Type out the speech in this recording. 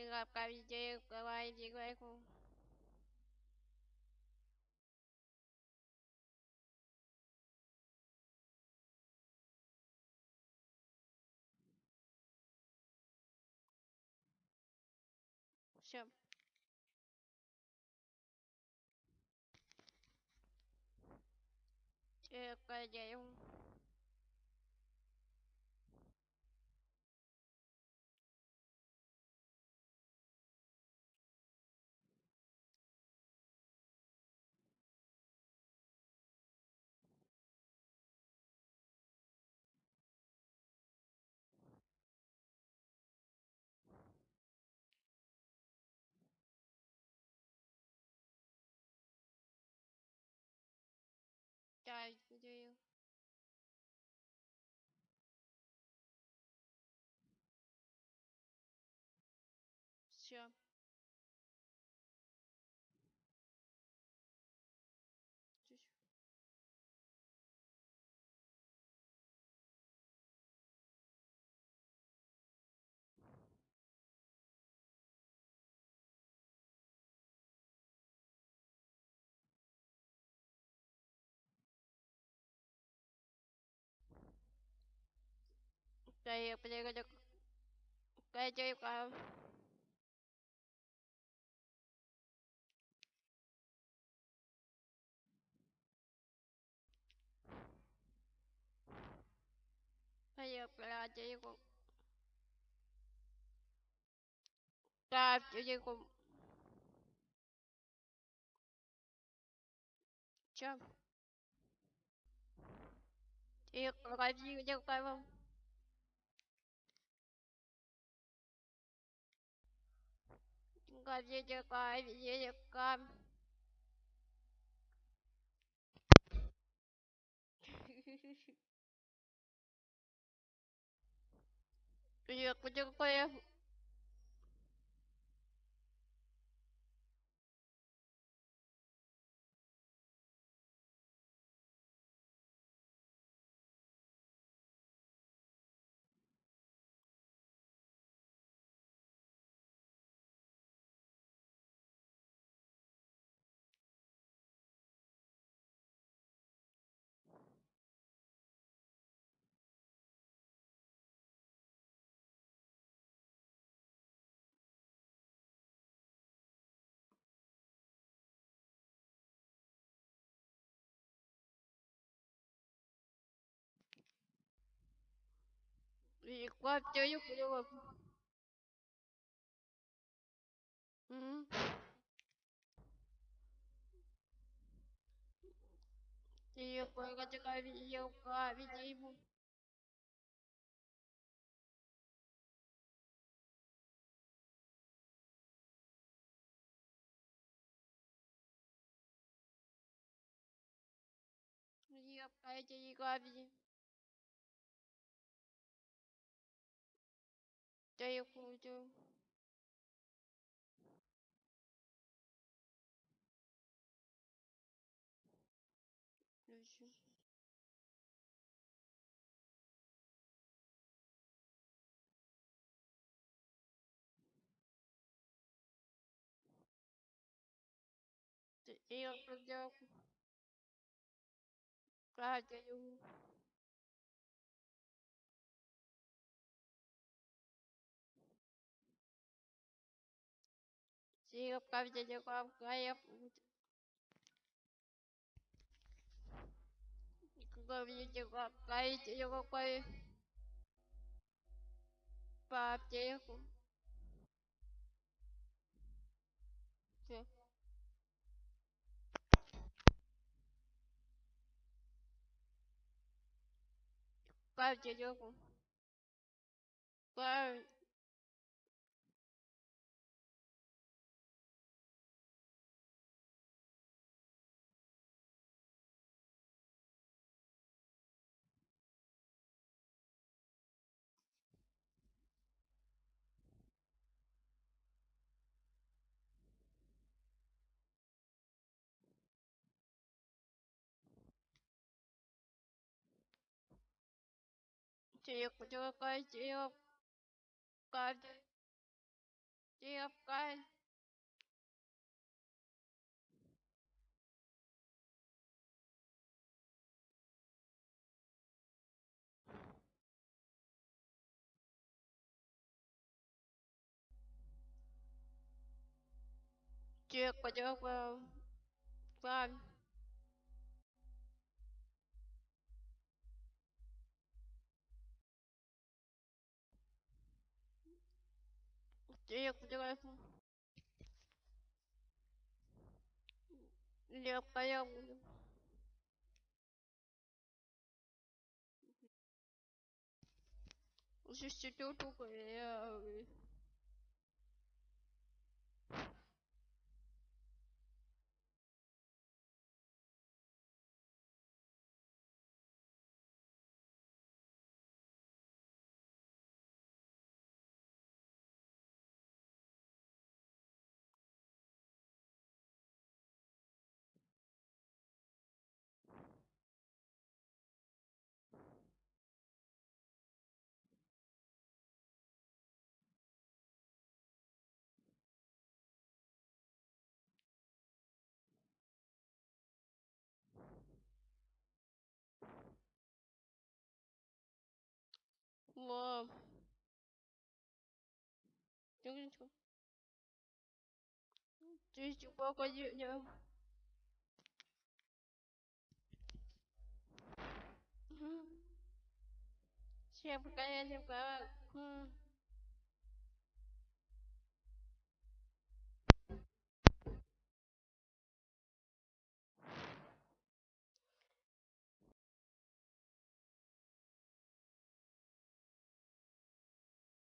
trường hợp cần chuyện của ngoài chị quê khu Sure. Chưa có chị không? Cái gì Chậm Cái gì cái gì cái gì cái cái gì cái gì cũng cái gì cũng Chậm Trường cái gì con chia cho con chia cho con Iya, kucing kau ya. Gì cái gì qua chơi cái gì không Ừ Thì cái cái cái video cái video Gì cái gì cái video Chơi không chơi Thì cái gì cái gì Thì cái gì cái cái Chief, Chief, guys, Chief, guys, Chief, guys. Чекай. Чекай, я буду. Здесь сидел только я. Тихонечко. Чистик, погоди, я. Всем пока, всем пока.